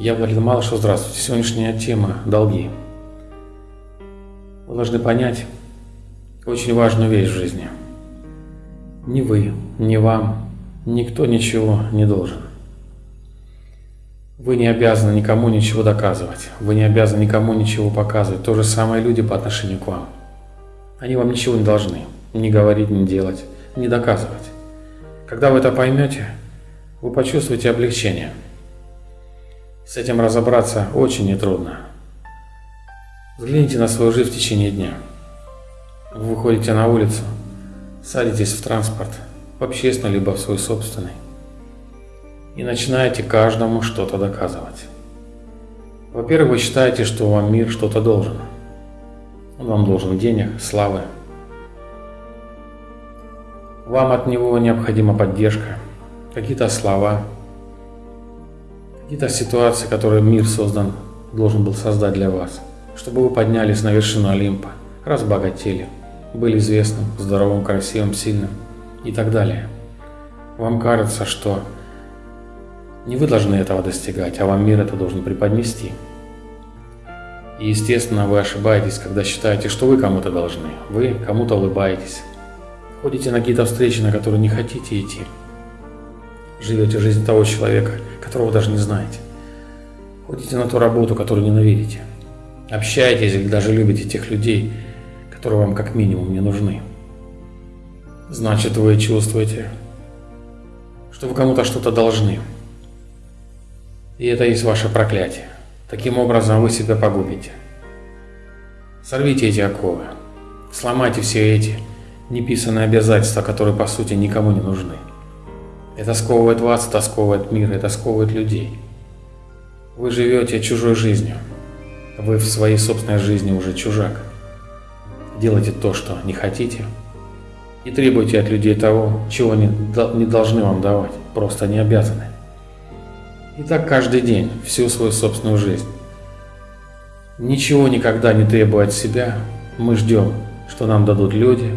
Я Владимир Малышев, здравствуйте. Сегодняшняя тема – долги. Вы должны понять очень важную вещь в жизни. Ни вы, ни вам, никто ничего не должен. Вы не обязаны никому ничего доказывать. Вы не обязаны никому ничего показывать. То же самое люди по отношению к вам. Они вам ничего не должны. Не говорить, не делать, не доказывать. Когда вы это поймете, вы почувствуете облегчение – с этим разобраться очень нетрудно. Взгляните на свою жизнь в течение дня. Вы выходите на улицу, садитесь в транспорт, в общественный, либо в свой собственный, и начинаете каждому что-то доказывать. Во-первых, вы считаете, что вам мир что-то должен. Он вам должен денег, славы. Вам от него необходима поддержка, какие-то слова, Какие-то ситуации, которые мир создан, должен был создать для вас, чтобы вы поднялись на вершину Олимпа, разбогатели, были известным, здоровым, красивым, сильным и так далее. Вам кажется, что не вы должны этого достигать, а вам мир это должен преподнести. И естественно, вы ошибаетесь, когда считаете, что вы кому-то должны. Вы кому-то улыбаетесь. Ходите на какие-то встречи, на которые не хотите идти живете жизнь того человека, которого даже не знаете. Ходите на ту работу, которую ненавидите. Общаетесь или даже любите тех людей, которые вам как минимум не нужны. Значит, вы чувствуете, что вы кому-то что-то должны. И это есть ваше проклятие. Таким образом вы себя погубите. Сорвите эти оковы. Сломайте все эти неписанные обязательства, которые по сути никому не нужны. Это сковывает вас, это сковывает мир, это сковывает людей. Вы живете чужой жизнью. Вы в своей собственной жизни уже чужак. Делайте то, что не хотите. И требуйте от людей того, чего они не должны вам давать, просто не обязаны. И так каждый день, всю свою собственную жизнь. Ничего никогда не требуя от себя, мы ждем, что нам дадут люди.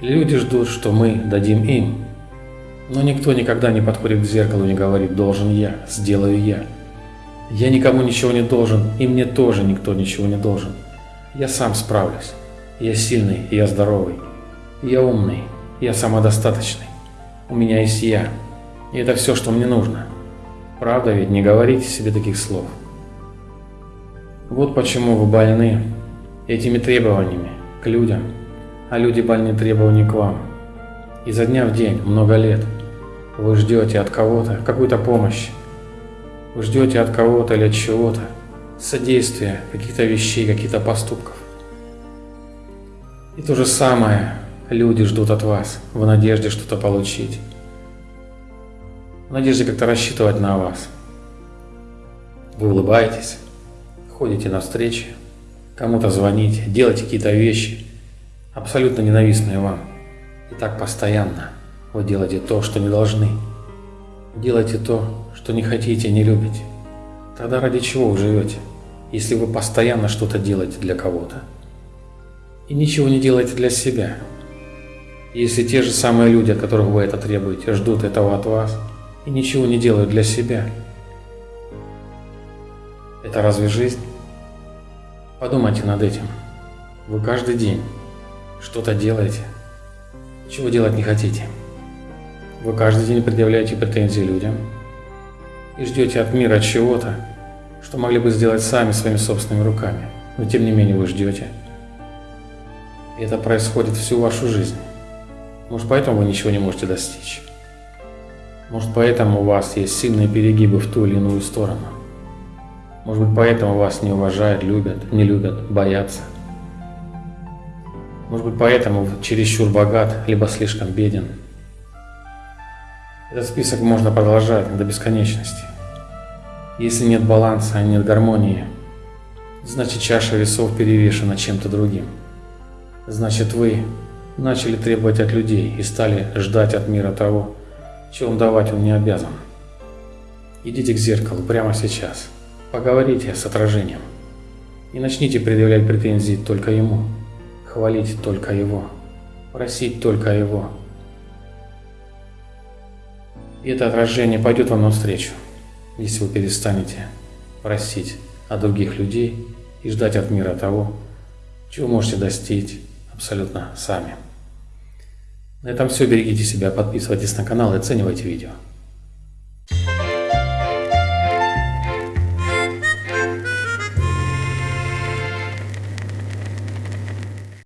Люди ждут, что мы дадим им. Но никто никогда не подходит к зеркалу и не говорит «должен я, сделаю я». Я никому ничего не должен, и мне тоже никто ничего не должен. Я сам справлюсь. Я сильный, я здоровый. Я умный, я самодостаточный. У меня есть я. И это все, что мне нужно. Правда ведь, не говорите себе таких слов. Вот почему вы больны этими требованиями к людям, а люди больны требованиями к вам. Изо дня в день, много лет – вы ждете от кого-то какую-то помощь. Вы ждете от кого-то или от чего-то содействия, каких-то вещей, каких-то поступков. И то же самое люди ждут от вас в надежде что-то получить. В надежде как-то рассчитывать на вас. Вы улыбаетесь, ходите на встречи, кому-то звоните, делаете какие-то вещи, абсолютно ненавистные вам. И так постоянно – вы делаете то, что не должны. Делайте то, что не хотите, не любите. Тогда ради чего вы живете, если вы постоянно что-то делаете для кого-то? И ничего не делаете для себя. Если те же самые люди, от которых вы это требуете, ждут этого от вас и ничего не делают для себя, это разве жизнь? Подумайте над этим. Вы каждый день что-то делаете, чего делать не хотите. Вы каждый день предъявляете претензии людям и ждете от мира чего-то, что могли бы сделать сами своими собственными руками. Но тем не менее вы ждете. И это происходит всю вашу жизнь. Может поэтому вы ничего не можете достичь. Может поэтому у вас есть сильные перегибы в ту или иную сторону. Может быть поэтому вас не уважают, любят, не любят, боятся. Может быть поэтому вы чересчур богат, либо слишком беден. Этот список можно продолжать до бесконечности. Если нет баланса, нет гармонии, значит чаша весов перевешена чем-то другим. Значит вы начали требовать от людей и стали ждать от мира того, чего давать он не обязан. Идите к зеркалу прямо сейчас, поговорите с отражением и начните предъявлять претензии только ему, хвалить только Его, просить только Его. И это отражение пойдет вам навстречу, если вы перестанете просить от других людей и ждать от мира того, чего можете достичь абсолютно сами. На этом все. Берегите себя, подписывайтесь на канал и оценивайте видео.